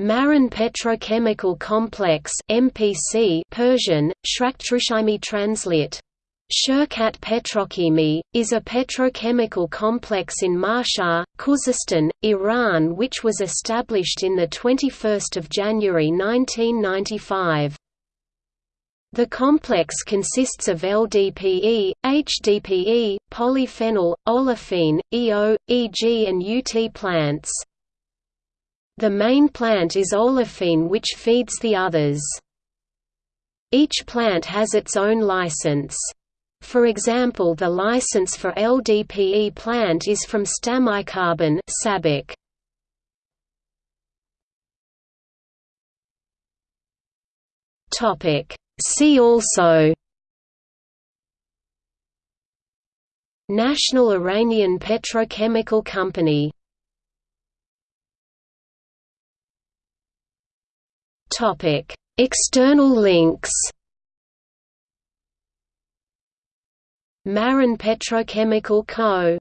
Marun Petrochemical Complex MPC Persian, Shraktrushimi translate. Shirkat Petrochimi, is a petrochemical complex in Mahshahr, Khuzestan, Iran which was established in 21 January 1995. The complex consists of LDPE, HDPE, polyphenol, olefin, EO, EG and UT plants. The main plant is olefin which feeds the others. Each plant has its own license. For example the license for LDPE plant is from Stamicarbon SABIC. See also National Iranian Petrochemical Company Topic: External links. Marun Petrochemical Co.